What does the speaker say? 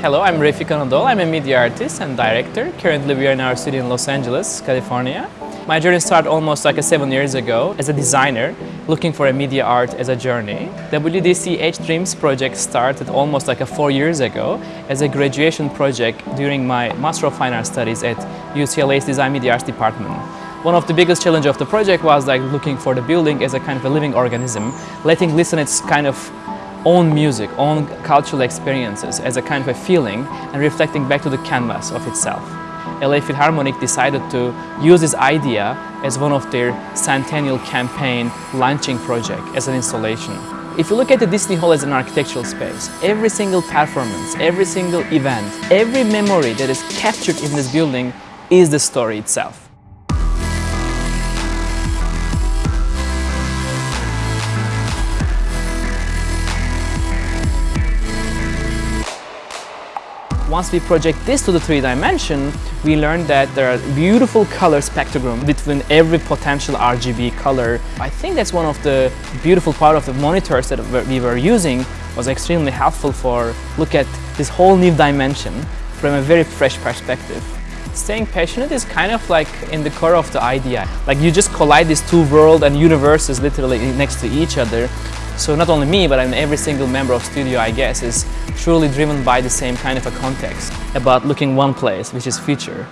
Hello, I'm Refik Anadol. I'm a media artist and director. Currently we are in our studio in Los Angeles, California. My journey started almost like seven years ago as a designer looking for a media art as a journey. WDCH Dreams project started almost like a four years ago as a graduation project during my Master of Fine Arts studies at UCLA's Design Media Arts department. One of the biggest challenge of the project was like looking for the building as a kind of a living organism, letting listen its kind of own music, own cultural experiences as a kind of a feeling and reflecting back to the canvas of itself. LA Philharmonic decided to use this idea as one of their centennial campaign launching project as an installation. If you look at the Disney Hall as an architectural space, every single performance, every single event, every memory that is captured in this building is the story itself. Once we project this to the three dimension, we learned that there are beautiful color spectrum between every potential RGB color. I think that's one of the beautiful part of the monitors that we were using was extremely helpful for look at this whole new dimension from a very fresh perspective. Staying passionate is kind of like in the core of the idea. Like you just collide these two worlds and universes literally next to each other. So not only me, but I mean every single member of studio, I guess, is truly driven by the same kind of a context about looking one place, which is future.